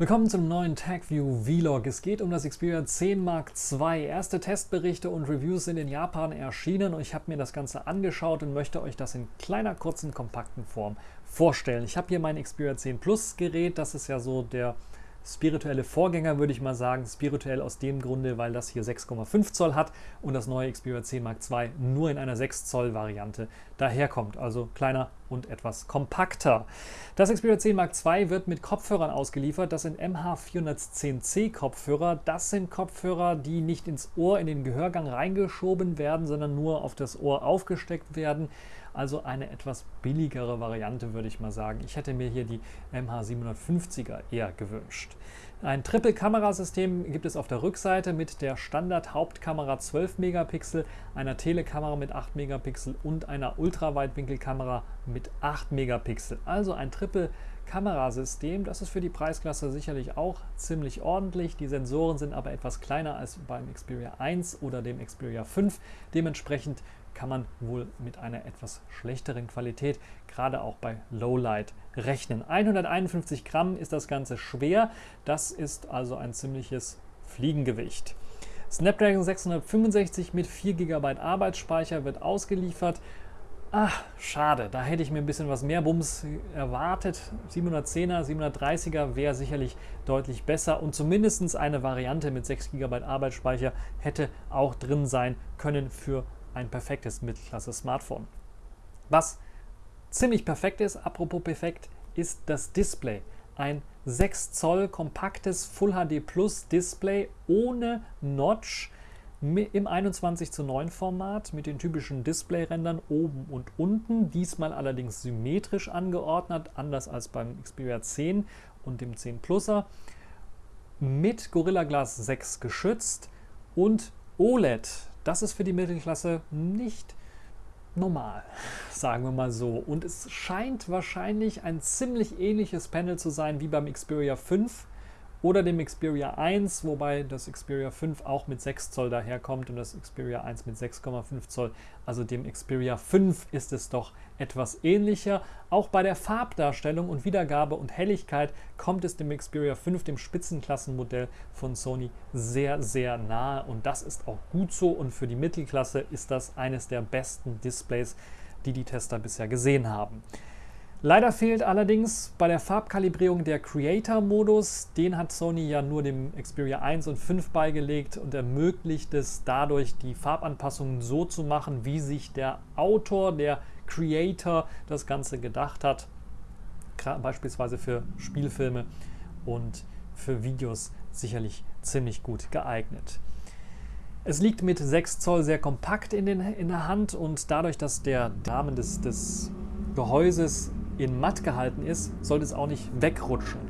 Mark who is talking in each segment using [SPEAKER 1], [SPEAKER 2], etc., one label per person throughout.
[SPEAKER 1] Willkommen zum neuen TagView Vlog. Es geht um das Xperia 10 Mark II. Erste Testberichte und Reviews sind in Japan erschienen und ich habe mir das Ganze angeschaut und möchte euch das in kleiner, kurzen, kompakten Form vorstellen. Ich habe hier mein Xperia 10 Plus Gerät, das ist ja so der spirituelle Vorgänger, würde ich mal sagen. Spirituell aus dem Grunde, weil das hier 6,5 Zoll hat und das neue Xperia 10 Mark II nur in einer 6 Zoll Variante daherkommt. Also kleiner und etwas kompakter. Das Xperia 10 Mark II wird mit Kopfhörern ausgeliefert. Das sind MH410C Kopfhörer. Das sind Kopfhörer, die nicht ins Ohr, in den Gehörgang reingeschoben werden, sondern nur auf das Ohr aufgesteckt werden. Also eine etwas billigere Variante, würde ich mal sagen. Ich hätte mir hier die MH750er eher gewünscht. Ein Triple-Kamerasystem gibt es auf der Rückseite mit der Standard-Hauptkamera 12 Megapixel, einer Telekamera mit 8 Megapixel und einer Ultraweitwinkelkamera mit 8 Megapixel. Also ein Triple-Kamerasystem. Das ist für die Preisklasse sicherlich auch ziemlich ordentlich. Die Sensoren sind aber etwas kleiner als beim Xperia 1 oder dem Xperia 5. Dementsprechend kann man wohl mit einer etwas schlechteren Qualität, gerade auch bei Lowlight, rechnen. 151 Gramm ist das Ganze schwer, das ist also ein ziemliches Fliegengewicht. Snapdragon 665 mit 4 GB Arbeitsspeicher wird ausgeliefert. Ach, schade, da hätte ich mir ein bisschen was mehr Bums erwartet. 710er, 730er wäre sicherlich deutlich besser und zumindest eine Variante mit 6 GB Arbeitsspeicher hätte auch drin sein können für ein perfektes Mittelklasse-Smartphone. Was ziemlich perfekt ist, apropos perfekt, ist das Display. Ein 6 Zoll kompaktes Full HD Plus Display ohne Notch im 21 zu 9 Format mit den typischen Display-Rändern oben und unten, diesmal allerdings symmetrisch angeordnet, anders als beim Xperia 10 und dem 10 Pluser, mit Gorilla Glass 6 geschützt und OLED. Das ist für die Mittelklasse nicht normal, sagen wir mal so. Und es scheint wahrscheinlich ein ziemlich ähnliches Panel zu sein wie beim Xperia 5 oder dem Xperia 1, wobei das Xperia 5 auch mit 6 Zoll daherkommt und das Xperia 1 mit 6,5 Zoll. Also dem Xperia 5 ist es doch etwas ähnlicher. Auch bei der Farbdarstellung und Wiedergabe und Helligkeit kommt es dem Xperia 5, dem Spitzenklassenmodell von Sony, sehr, sehr nahe und das ist auch gut so und für die Mittelklasse ist das eines der besten Displays, die die Tester bisher gesehen haben. Leider fehlt allerdings bei der Farbkalibrierung der Creator-Modus. Den hat Sony ja nur dem Xperia 1 und 5 beigelegt und ermöglicht es dadurch, die Farbanpassungen so zu machen, wie sich der Autor, der Creator das Ganze gedacht hat. Beispielsweise für Spielfilme und für Videos sicherlich ziemlich gut geeignet. Es liegt mit 6 Zoll sehr kompakt in, den, in der Hand und dadurch, dass der Rahmen des, des Gehäuses in matt gehalten ist, sollte es auch nicht wegrutschen.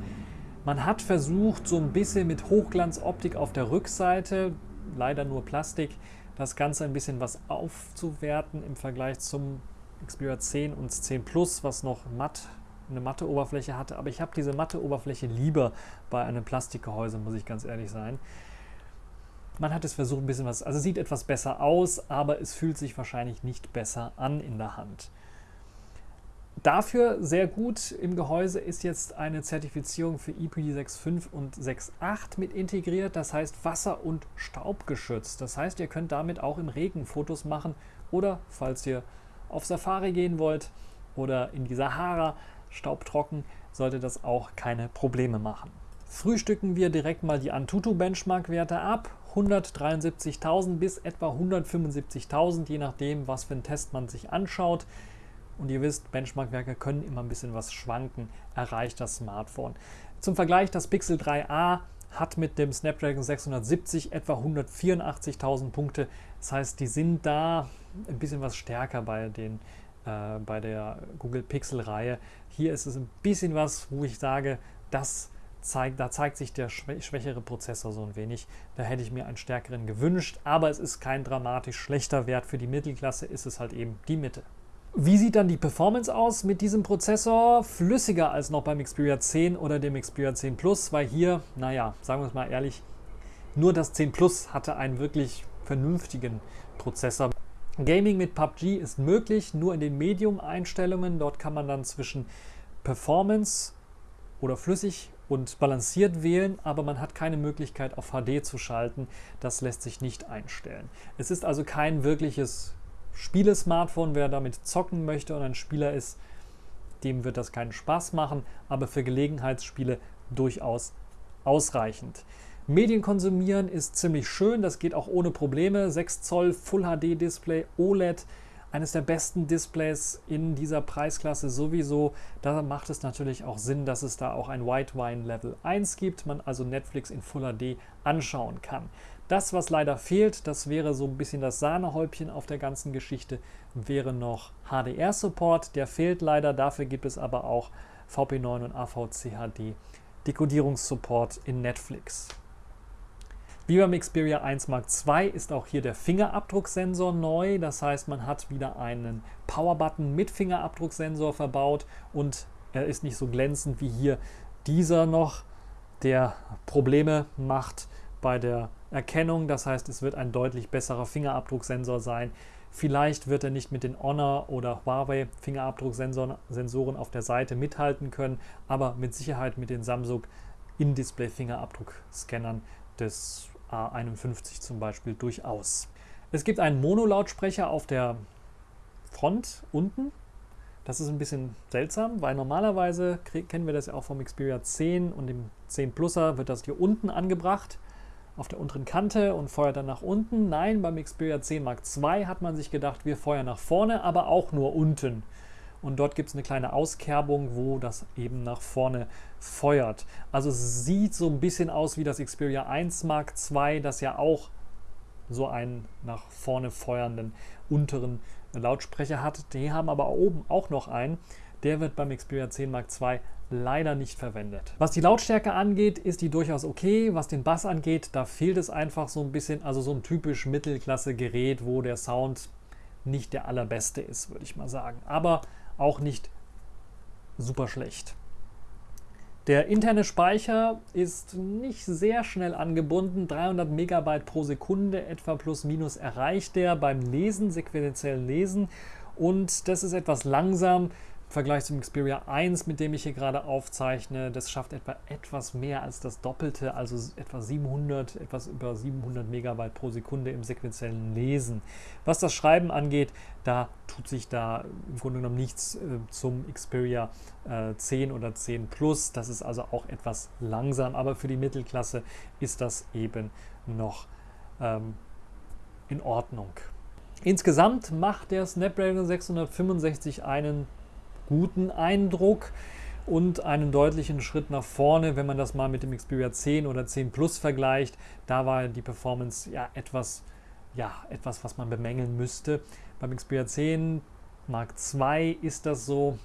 [SPEAKER 1] Man hat versucht, so ein bisschen mit Hochglanzoptik auf der Rückseite, leider nur Plastik, das Ganze ein bisschen was aufzuwerten im Vergleich zum Xperia 10 und 10 Plus, was noch matt, eine matte Oberfläche hatte. Aber ich habe diese matte Oberfläche lieber bei einem Plastikgehäuse, muss ich ganz ehrlich sein. Man hat es versucht, ein bisschen was, also sieht etwas besser aus, aber es fühlt sich wahrscheinlich nicht besser an in der Hand. Dafür sehr gut im Gehäuse ist jetzt eine Zertifizierung für IP6.5 und 6.8 mit integriert, das heißt wasser- und staubgeschützt. Das heißt, ihr könnt damit auch im Regen Fotos machen oder falls ihr auf Safari gehen wollt oder in die Sahara staubtrocken, sollte das auch keine Probleme machen. Frühstücken wir direkt mal die Antutu Benchmark-Werte ab. 173.000 bis etwa 175.000, je nachdem, was für einen Test man sich anschaut. Und ihr wisst, Benchmark-Werke können immer ein bisschen was schwanken, erreicht das Smartphone. Zum Vergleich, das Pixel 3a hat mit dem Snapdragon 670 etwa 184.000 Punkte. Das heißt, die sind da ein bisschen was stärker bei, den, äh, bei der Google Pixel-Reihe. Hier ist es ein bisschen was, wo ich sage, das zeigt, da zeigt sich der schwächere Prozessor so ein wenig. Da hätte ich mir einen stärkeren gewünscht, aber es ist kein dramatisch schlechter Wert. Für die Mittelklasse ist es halt eben die Mitte. Wie sieht dann die Performance aus mit diesem Prozessor? Flüssiger als noch beim Xperia 10 oder dem Xperia 10 Plus, weil hier, naja, sagen wir es mal ehrlich, nur das 10 Plus hatte einen wirklich vernünftigen Prozessor. Gaming mit PUBG ist möglich, nur in den Medium-Einstellungen. Dort kann man dann zwischen Performance oder flüssig und balanciert wählen, aber man hat keine Möglichkeit auf HD zu schalten. Das lässt sich nicht einstellen. Es ist also kein wirkliches Spiele-Smartphone. Wer damit zocken möchte und ein Spieler ist, dem wird das keinen Spaß machen, aber für Gelegenheitsspiele durchaus ausreichend. Medien konsumieren ist ziemlich schön, das geht auch ohne Probleme. 6 Zoll Full HD Display OLED eines der besten Displays in dieser Preisklasse sowieso. Da macht es natürlich auch Sinn, dass es da auch ein White Wine Level 1 gibt, man also Netflix in Full HD anschauen kann. Das, was leider fehlt, das wäre so ein bisschen das Sahnehäubchen auf der ganzen Geschichte, wäre noch HDR-Support. Der fehlt leider, dafür gibt es aber auch VP9 und AVC HD Dekodierungssupport in Netflix. Wie beim Xperia 1 Mark II ist auch hier der Fingerabdrucksensor neu. Das heißt, man hat wieder einen Power-Button mit Fingerabdrucksensor verbaut und er ist nicht so glänzend wie hier dieser noch, der Probleme macht bei der Erkennung. Das heißt, es wird ein deutlich besserer Fingerabdrucksensor sein. Vielleicht wird er nicht mit den Honor oder Huawei Fingerabdrucksensoren auf der Seite mithalten können, aber mit Sicherheit mit den Samsung In-Display Fingerabdruckscannern des A51 zum Beispiel durchaus. Es gibt einen Mono-Lautsprecher auf der Front unten. Das ist ein bisschen seltsam, weil normalerweise kennen wir das ja auch vom Xperia 10 und dem 10 Pluser wird das hier unten angebracht auf der unteren Kante und feuert dann nach unten. Nein, beim Xperia 10 Mark II hat man sich gedacht, wir feuern nach vorne, aber auch nur unten und dort gibt es eine kleine Auskerbung, wo das eben nach vorne feuert. Also sieht so ein bisschen aus wie das Xperia 1 Mark II, das ja auch so einen nach vorne feuernden unteren Lautsprecher hat. Die haben aber oben auch noch einen. Der wird beim Xperia 10 Mark II leider nicht verwendet. Was die Lautstärke angeht, ist die durchaus okay. Was den Bass angeht, da fehlt es einfach so ein bisschen, also so ein typisch Mittelklasse-Gerät, wo der Sound nicht der allerbeste ist, würde ich mal sagen. Aber auch nicht super schlecht. Der interne Speicher ist nicht sehr schnell angebunden, 300 Megabyte pro Sekunde etwa plus minus erreicht er beim Lesen, sequenziellen Lesen und das ist etwas langsam. Vergleich zum Xperia 1, mit dem ich hier gerade aufzeichne, das schafft etwa etwas mehr als das Doppelte, also etwa 700, etwas über 700 Megabyte pro Sekunde im sequenziellen Lesen. Was das Schreiben angeht, da tut sich da im Grunde genommen nichts äh, zum Xperia äh, 10 oder 10 Plus. Das ist also auch etwas langsam, aber für die Mittelklasse ist das eben noch ähm, in Ordnung. Insgesamt macht der Snapdragon 665 einen guten Eindruck und einen deutlichen Schritt nach vorne, wenn man das mal mit dem Xperia 10 oder 10 Plus vergleicht. Da war die Performance ja etwas, ja, etwas, was man bemängeln müsste. Beim Xperia 10 Mark II ist das so.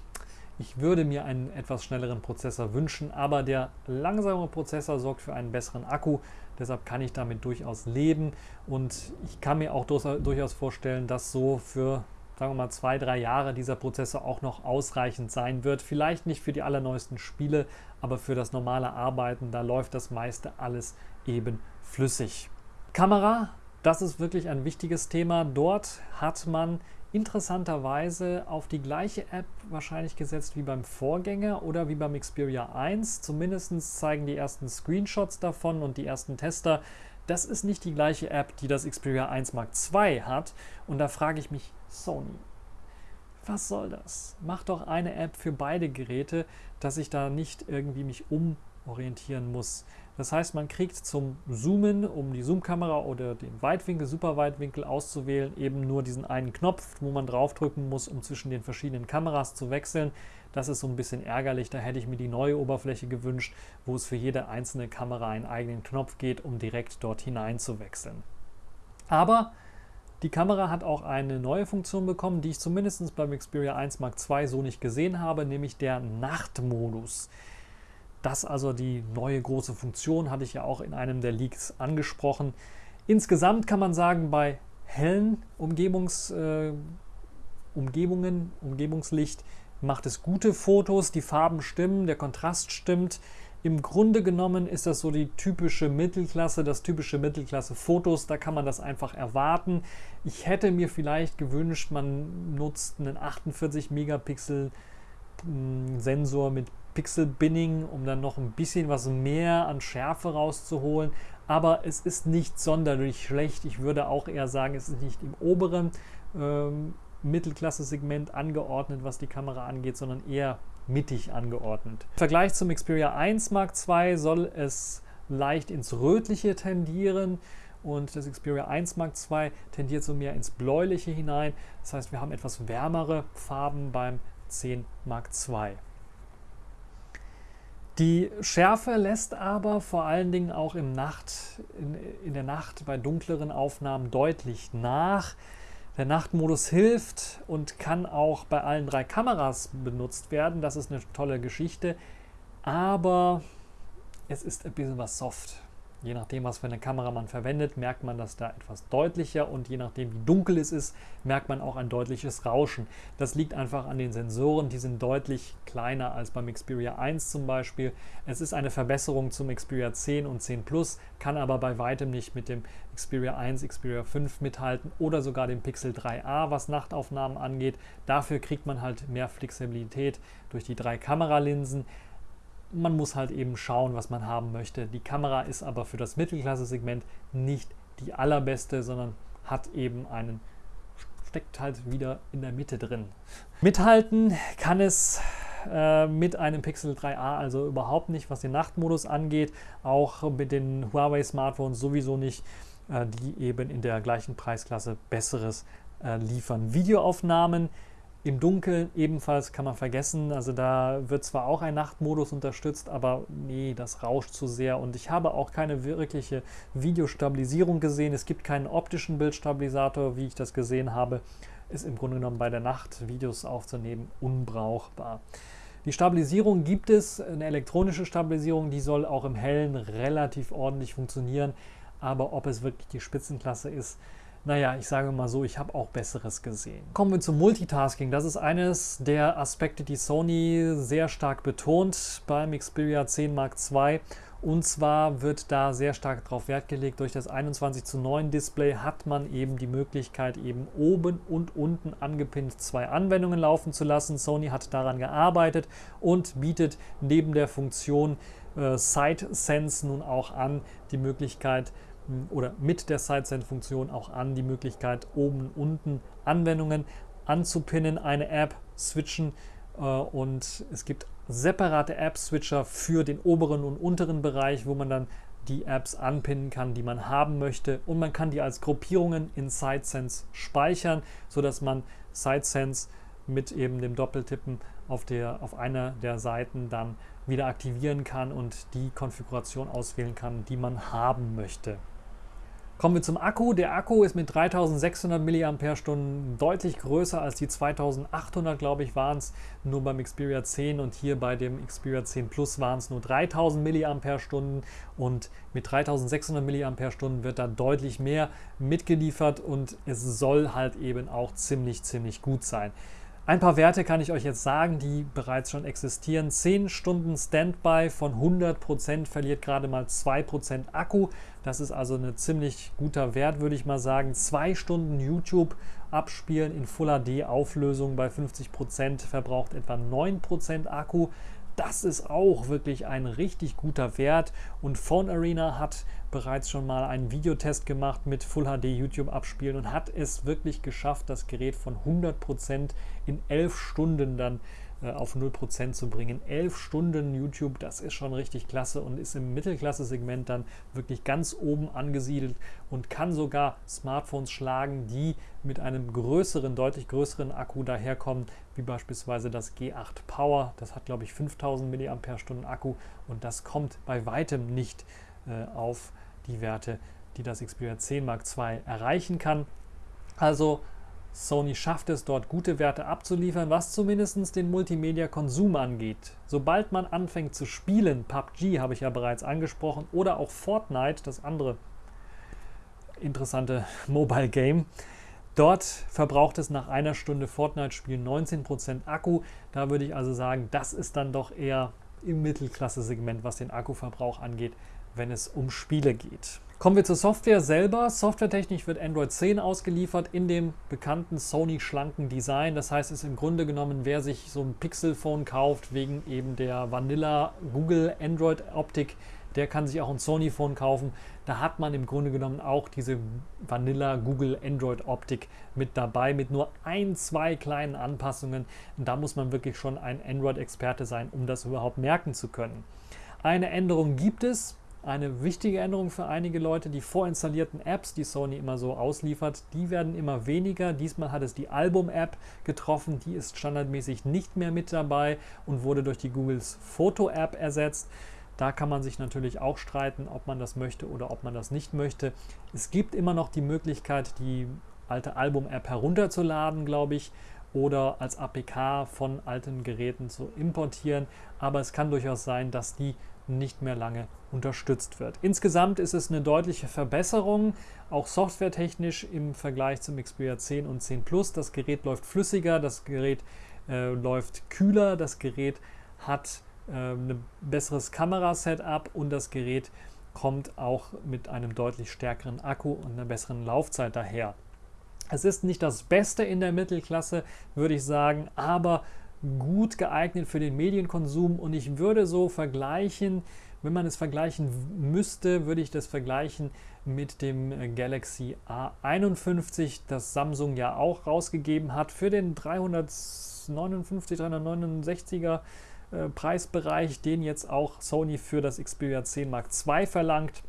[SPEAKER 1] Ich würde mir einen etwas schnelleren Prozessor wünschen, aber der langsame Prozessor sorgt für einen besseren Akku. Deshalb kann ich damit durchaus leben und ich kann mir auch durchaus vorstellen, dass so für sagen wir mal, zwei, drei Jahre dieser Prozessor auch noch ausreichend sein wird. Vielleicht nicht für die allerneuesten Spiele, aber für das normale Arbeiten, da läuft das meiste alles eben flüssig. Kamera, das ist wirklich ein wichtiges Thema. Dort hat man interessanterweise auf die gleiche App wahrscheinlich gesetzt wie beim Vorgänger oder wie beim Xperia 1. Zumindest zeigen die ersten Screenshots davon und die ersten Tester, das ist nicht die gleiche App, die das Xperia 1 Mark II hat. Und da frage ich mich, Sony, was soll das? Mach doch eine App für beide Geräte, dass ich da nicht irgendwie mich umorientieren muss. Das heißt, man kriegt zum Zoomen, um die Zoom-Kamera oder den Weitwinkel, Superweitwinkel auszuwählen, eben nur diesen einen Knopf, wo man draufdrücken muss, um zwischen den verschiedenen Kameras zu wechseln. Das ist so ein bisschen ärgerlich, da hätte ich mir die neue Oberfläche gewünscht, wo es für jede einzelne Kamera einen eigenen Knopf geht, um direkt dort hinein zu wechseln. Aber die Kamera hat auch eine neue Funktion bekommen, die ich zumindest beim Xperia 1 Mark II so nicht gesehen habe, nämlich der Nachtmodus. Das also die neue große Funktion, hatte ich ja auch in einem der Leaks angesprochen. Insgesamt kann man sagen, bei hellen Umgebungs, äh, Umgebungen, Umgebungslicht macht es gute Fotos, die Farben stimmen, der Kontrast stimmt. Im Grunde genommen ist das so die typische Mittelklasse, das typische Mittelklasse-Fotos, da kann man das einfach erwarten. Ich hätte mir vielleicht gewünscht, man nutzt einen 48 Megapixel hm, Sensor mit Pixel Binning, um dann noch ein bisschen was mehr an Schärfe rauszuholen. Aber es ist nicht sonderlich schlecht. Ich würde auch eher sagen, es ist nicht im oberen ähm, Mittelklasse-Segment angeordnet, was die Kamera angeht, sondern eher mittig angeordnet. Im Vergleich zum Xperia 1 Mark II soll es leicht ins Rötliche tendieren und das Xperia 1 Mark II tendiert so mehr ins Bläuliche hinein. Das heißt, wir haben etwas wärmere Farben beim 10 Mark II. Die Schärfe lässt aber vor allen Dingen auch im Nacht, in, in der Nacht bei dunkleren Aufnahmen deutlich nach. Der Nachtmodus hilft und kann auch bei allen drei Kameras benutzt werden. Das ist eine tolle Geschichte. Aber es ist ein bisschen was soft. Je nachdem, was für eine Kamera man verwendet, merkt man das da etwas deutlicher und je nachdem, wie dunkel es ist, merkt man auch ein deutliches Rauschen. Das liegt einfach an den Sensoren, die sind deutlich kleiner als beim Xperia 1 zum Beispiel. Es ist eine Verbesserung zum Xperia 10 und 10 Plus, kann aber bei weitem nicht mit dem Xperia 1, Xperia 5 mithalten oder sogar dem Pixel 3a, was Nachtaufnahmen angeht. Dafür kriegt man halt mehr Flexibilität durch die drei Kameralinsen man muss halt eben schauen, was man haben möchte. Die Kamera ist aber für das Mittelklasse-Segment nicht die allerbeste, sondern hat eben einen, steckt halt wieder in der Mitte drin. Mithalten kann es äh, mit einem Pixel 3a also überhaupt nicht, was den Nachtmodus angeht, auch mit den Huawei Smartphones sowieso nicht, äh, die eben in der gleichen Preisklasse besseres äh, liefern. Videoaufnahmen im Dunkeln ebenfalls kann man vergessen. Also da wird zwar auch ein Nachtmodus unterstützt, aber nee, das rauscht zu sehr. Und ich habe auch keine wirkliche Videostabilisierung gesehen. Es gibt keinen optischen Bildstabilisator, wie ich das gesehen habe. Ist im Grunde genommen bei der Nacht Videos aufzunehmen unbrauchbar. Die Stabilisierung gibt es, eine elektronische Stabilisierung, die soll auch im Hellen relativ ordentlich funktionieren. Aber ob es wirklich die Spitzenklasse ist, naja, ich sage mal so, ich habe auch Besseres gesehen. Kommen wir zum Multitasking. Das ist eines der Aspekte, die Sony sehr stark betont beim Xperia 10 Mark II. Und zwar wird da sehr stark darauf Wert gelegt, durch das 21 zu 9 Display hat man eben die Möglichkeit, eben oben und unten angepinnt zwei Anwendungen laufen zu lassen. Sony hat daran gearbeitet und bietet neben der Funktion äh, Side Sense nun auch an, die Möglichkeit, oder mit der SideSend-Funktion auch an die Möglichkeit, oben und unten Anwendungen anzupinnen, eine App switchen äh, und es gibt separate App-Switcher für den oberen und unteren Bereich, wo man dann die Apps anpinnen kann, die man haben möchte und man kann die als Gruppierungen in SideSense speichern, sodass man SideSense mit eben dem Doppeltippen auf, der, auf einer der Seiten dann wieder aktivieren kann und die Konfiguration auswählen kann, die man haben möchte. Kommen wir zum Akku. Der Akku ist mit 3600 mAh deutlich größer als die 2800, glaube ich, waren es nur beim Xperia 10 und hier bei dem Xperia 10 Plus waren es nur 3000 mAh und mit 3600 mAh wird da deutlich mehr mitgeliefert und es soll halt eben auch ziemlich, ziemlich gut sein. Ein paar Werte kann ich euch jetzt sagen, die bereits schon existieren. 10 Stunden Standby von 100% verliert gerade mal 2% Akku. Das ist also ein ziemlich guter Wert, würde ich mal sagen. 2 Stunden YouTube abspielen in Full HD Auflösung bei 50% verbraucht etwa 9% Akku. Das ist auch wirklich ein richtig guter Wert. Und Phone Arena hat bereits schon mal einen Videotest gemacht mit Full HD YouTube abspielen und hat es wirklich geschafft, das Gerät von 100% in 11 Stunden dann äh, auf 0% zu bringen. 11 Stunden YouTube, das ist schon richtig klasse und ist im Mittelklasse-Segment dann wirklich ganz oben angesiedelt und kann sogar Smartphones schlagen, die mit einem größeren, deutlich größeren Akku daherkommen, wie beispielsweise das G8 Power. Das hat, glaube ich, 5000 mAh Akku und das kommt bei weitem nicht äh, auf die Werte, die das Xperia 10 Mark II erreichen kann. Also Sony schafft es dort gute Werte abzuliefern, was zumindest den Multimedia-Konsum angeht. Sobald man anfängt zu spielen, PUBG habe ich ja bereits angesprochen, oder auch Fortnite, das andere interessante Mobile Game, dort verbraucht es nach einer Stunde Fortnite-Spiel 19% Akku. Da würde ich also sagen, das ist dann doch eher im Mittelklasse-Segment, was den Akkuverbrauch angeht, wenn es um Spiele geht. Kommen wir zur Software selber. Softwaretechnisch wird Android 10 ausgeliefert in dem bekannten Sony schlanken Design. Das heißt, es ist im Grunde genommen, wer sich so ein Pixel-Phone kauft, wegen eben der Vanilla Google Android Optik, der kann sich auch ein Sony Phone kaufen. Da hat man im Grunde genommen auch diese Vanilla Google Android Optik mit dabei, mit nur ein, zwei kleinen Anpassungen. Und da muss man wirklich schon ein Android-Experte sein, um das überhaupt merken zu können. Eine Änderung gibt es, eine wichtige Änderung für einige Leute. Die vorinstallierten Apps, die Sony immer so ausliefert, die werden immer weniger. Diesmal hat es die Album-App getroffen. Die ist standardmäßig nicht mehr mit dabei und wurde durch die Googles Foto-App ersetzt. Da kann man sich natürlich auch streiten, ob man das möchte oder ob man das nicht möchte. Es gibt immer noch die Möglichkeit, die alte Album-App herunterzuladen, glaube ich, oder als APK von alten Geräten zu importieren. Aber es kann durchaus sein, dass die nicht mehr lange unterstützt wird. Insgesamt ist es eine deutliche Verbesserung, auch softwaretechnisch im Vergleich zum Xperia 10 und 10 Plus. Das Gerät läuft flüssiger, das Gerät äh, läuft kühler, das Gerät hat äh, ein besseres Kamerasetup und das Gerät kommt auch mit einem deutlich stärkeren Akku und einer besseren Laufzeit daher. Es ist nicht das Beste in der Mittelklasse, würde ich sagen, aber gut geeignet für den Medienkonsum und ich würde so vergleichen, wenn man es vergleichen müsste, würde ich das vergleichen mit dem Galaxy A51, das Samsung ja auch rausgegeben hat für den 359, 369er äh, Preisbereich, den jetzt auch Sony für das Xperia 10 Mark II verlangt.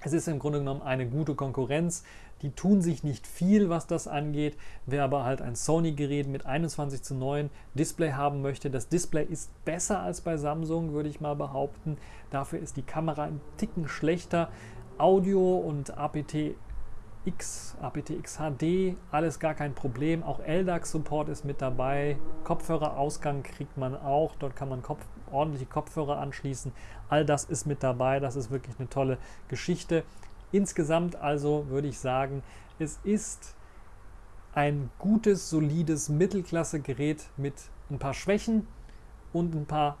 [SPEAKER 1] Es ist im Grunde genommen eine gute Konkurrenz. Die tun sich nicht viel, was das angeht. Wer aber halt ein Sony-Gerät mit 21 zu 9 Display haben möchte, das Display ist besser als bei Samsung, würde ich mal behaupten. Dafür ist die Kamera ein Ticken schlechter. Audio und APT X, aptX HD, alles gar kein Problem. Auch LDAC-Support ist mit dabei. Kopfhörerausgang kriegt man auch. Dort kann man Kopf, ordentliche Kopfhörer anschließen. All das ist mit dabei. Das ist wirklich eine tolle Geschichte. Insgesamt also würde ich sagen, es ist ein gutes, solides Mittelklasse-Gerät mit ein paar Schwächen und ein paar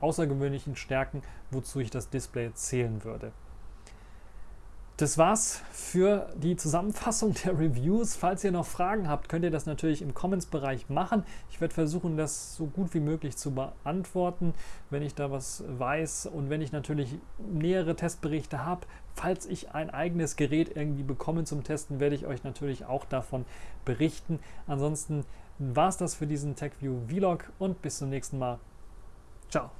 [SPEAKER 1] außergewöhnlichen Stärken, wozu ich das Display zählen würde. Das war's für die Zusammenfassung der Reviews. Falls ihr noch Fragen habt, könnt ihr das natürlich im Comments-Bereich machen. Ich werde versuchen, das so gut wie möglich zu beantworten, wenn ich da was weiß und wenn ich natürlich nähere Testberichte habe. Falls ich ein eigenes Gerät irgendwie bekomme zum Testen, werde ich euch natürlich auch davon berichten. Ansonsten war es das für diesen TechView Vlog und bis zum nächsten Mal. Ciao.